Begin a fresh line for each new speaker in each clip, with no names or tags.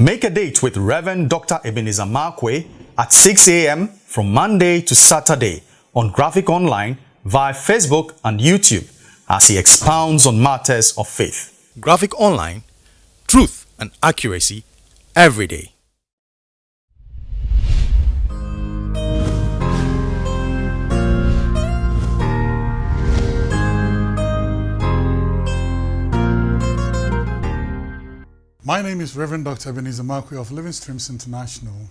Make a date with Reverend Dr. Ebenezer Markwei at 6 a.m. from Monday to Saturday on Graphic Online via Facebook and YouTube as he expounds on matters of faith. Graphic Online, truth and accuracy every day.
My name is Reverend Dr. Ebenezer Markwei of Living Streams International,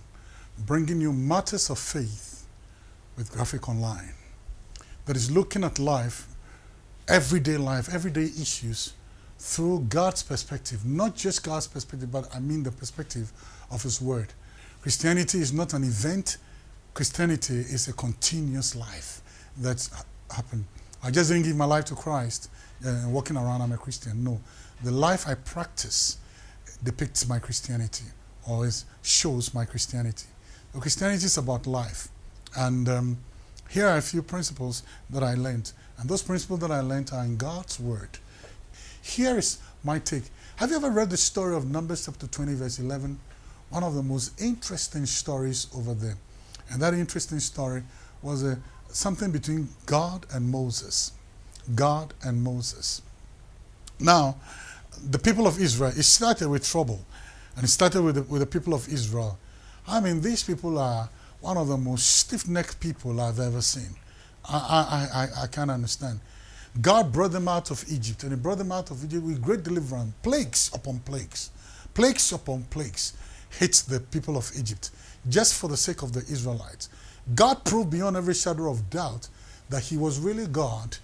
bringing you matters of faith with Graphic Online that is looking at life, everyday life, everyday issues through God's perspective, not just God's perspective, but I mean the perspective of His Word. Christianity is not an event, Christianity is a continuous life that's happened. I just didn't give my life to Christ uh, walking around, I'm a Christian. No. The life I practice depicts my Christianity or is, shows my Christianity. So Christianity is about life. And um, here are a few principles that I learned. And those principles that I learned are in God's Word. Here is my take. Have you ever read the story of Numbers chapter 20 verse 11? One of the most interesting stories over there. And that interesting story was a, something between God and Moses. God and Moses. Now, the people of Israel, it started with trouble. And it started with the, with the people of Israel. I mean, these people are one of the most stiff-necked people I've ever seen. I, I, I, I can't understand. God brought them out of Egypt, and he brought them out of Egypt with great deliverance, plagues upon plagues, plagues upon plagues hit the people of Egypt, just for the sake of the Israelites. God proved beyond every shadow of doubt that he was really God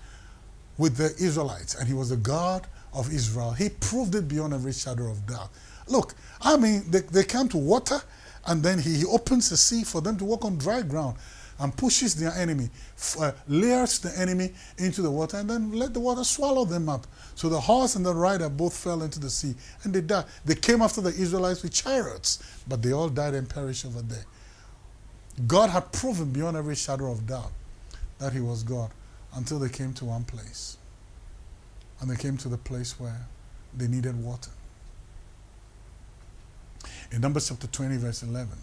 with the Israelites, and he was the God of Israel. He proved it beyond every shadow of doubt. Look, I mean, they, they came to water, and then he, he opens the sea for them to walk on dry ground and pushes their enemy, uh, layers the enemy into the water, and then let the water swallow them up. So the horse and the rider both fell into the sea, and they died. They came after the Israelites with chariots, but they all died and perished over there. God had proven beyond every shadow of doubt that he was God until they came to one place. And they came to the place where they needed water. In Numbers chapter 20, verse 11,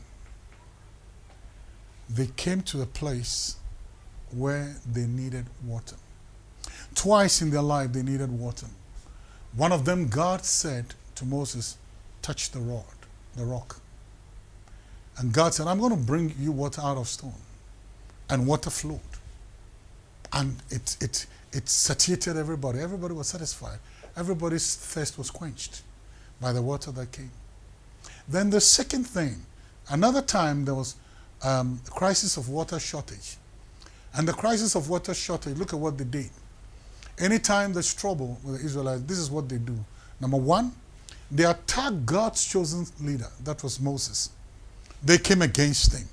they came to the place where they needed water. Twice in their life they needed water. One of them, God said to Moses, touch the rod, the rock. And God said, I'm going to bring you water out of stone. And water flowed. And it, it, it satiated everybody. Everybody was satisfied. Everybody's thirst was quenched by the water that came. Then the second thing, another time there was um, crisis of water shortage. And the crisis of water shortage, look at what they did. Anytime there's trouble with the Israelites, this is what they do. Number one, they attacked God's chosen leader, that was Moses. They came against him.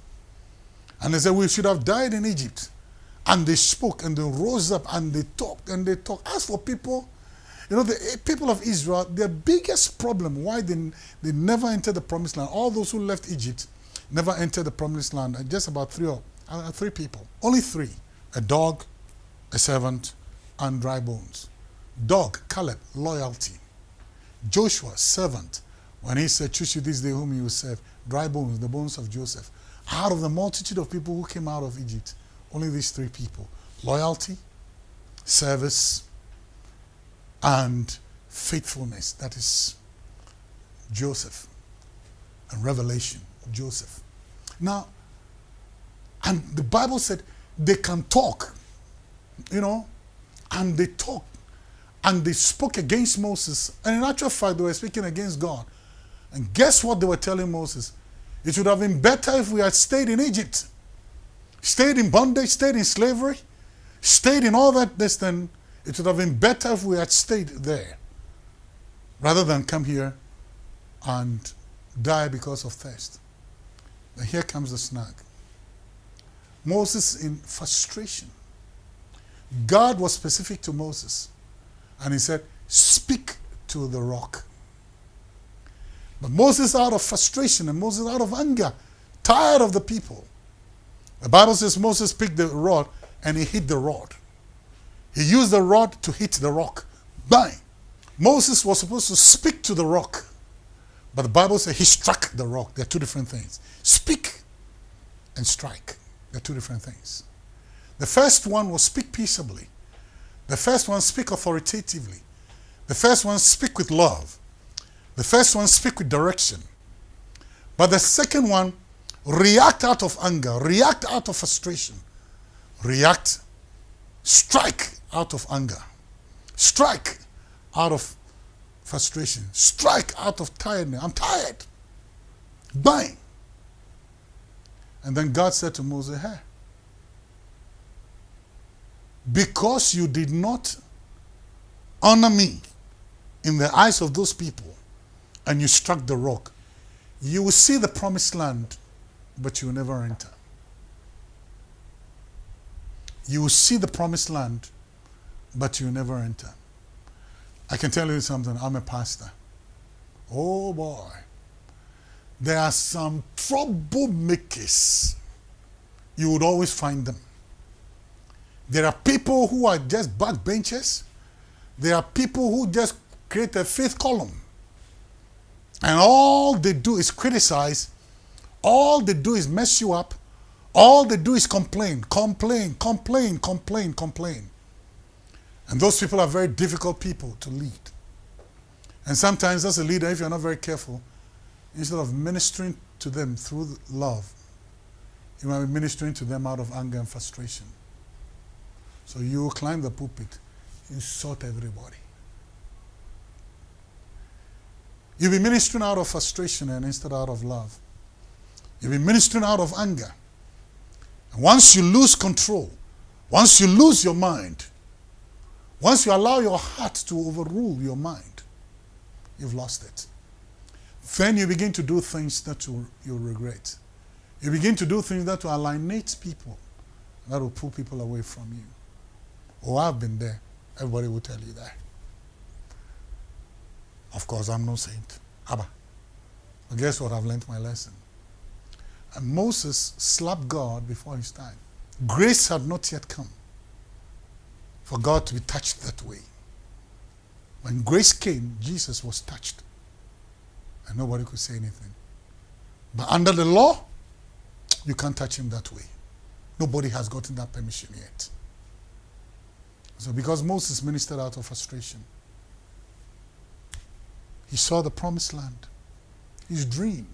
And they said, we should have died in Egypt. And they spoke and they rose up and they talked and they talked. As for people, you know, the people of Israel, their biggest problem, why they, they never entered the promised land, all those who left Egypt never entered the promised land, just about three, or, uh, three people. Only three, a dog, a servant, and dry bones. Dog, Caleb, loyalty. Joshua, servant, when he said, choose you this day whom you will serve. Dry bones, the bones of Joseph. Out of the multitude of people who came out of Egypt, only these three people. Loyalty, service, and faithfulness. That is Joseph and revelation. Joseph. Now, and the Bible said they can talk, you know, and they talk, and they spoke against Moses. And in actual fact, they were speaking against God. And guess what they were telling Moses? It would have been better if we had stayed in Egypt, stayed in bondage, stayed in slavery, stayed in all that this, then it would have been better if we had stayed there rather than come here and die because of thirst. And here comes the snag. Moses in frustration. God was specific to Moses. And he said, speak to the rock. But Moses out of frustration and Moses out of anger, tired of the people. The Bible says Moses picked the rod and he hit the rod. He used the rod to hit the rock. Bang! Moses was supposed to speak to the rock. But the Bible says he struck the rock. They're two different things. Speak and strike. They're two different things. The first one will speak peaceably. The first one speak authoritatively. The first one speak with love. The first one speak with direction. But the second one react out of anger, react out of frustration, react, strike out of anger, strike out of frustration, strike out of tiredness. I'm tired. Bang. And then God said to Moses, Hey, because you did not honor me in the eyes of those people and you struck the rock, you will see the promised land, but you never enter. You will see the promised land, but you never enter. I can tell you something, I'm a pastor. Oh boy. There are some troublemakers. You would always find them. There are people who are just backbenchers. There are people who just create a fifth column. And all they do is criticize. All they do is mess you up. All they do is complain, complain, complain, complain, complain. And those people are very difficult people to lead. And sometimes as a leader, if you're not very careful, instead of ministering to them through love, you might be ministering to them out of anger and frustration. So you climb the pulpit, insult everybody. You'll be ministering out of frustration and instead out of love. You'll be ministering out of anger. And once you lose control, once you lose your mind, once you allow your heart to overrule your mind, you've lost it. Then you begin to do things that you, you'll regret. You begin to do things that will alienate people, that will pull people away from you. Oh, I've been there. Everybody will tell you that. Of course, I'm no saint. Abba. But guess what? I've learned my lesson. And Moses slapped God before his time. Grace had not yet come for God to be touched that way. When grace came, Jesus was touched. And nobody could say anything. But under the law, you can't touch him that way. Nobody has gotten that permission yet. So because Moses ministered out of frustration, he saw the promised land. His dream.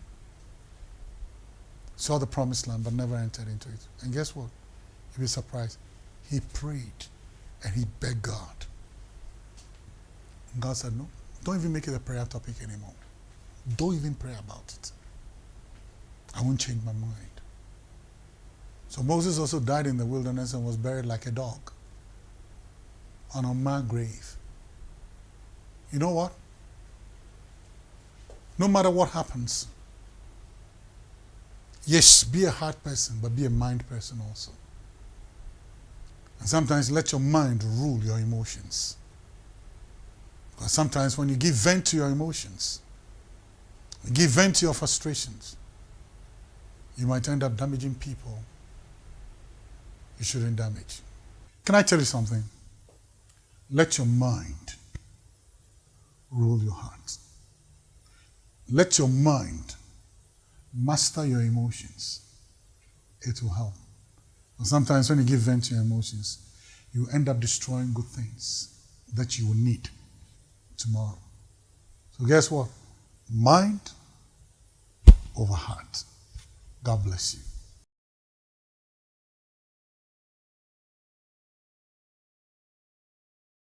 Saw the promised land but never entered into it. And guess what? You'll be surprised. He prayed and he begged God. And God said, No, don't even make it a prayer topic anymore. Don't even pray about it. I won't change my mind. So Moses also died in the wilderness and was buried like a dog on a marked grave. You know what? No matter what happens, yes, be a heart person, but be a mind person also. And sometimes let your mind rule your emotions. Because sometimes when you give vent to your emotions, you give vent to your frustrations, you might end up damaging people you shouldn't damage. Can I tell you something? Let your mind rule your heart. Let your mind master your emotions. It will help. But sometimes when you give vent to your emotions, you end up destroying good things that you will need tomorrow. So guess what? Mind over heart. God bless you.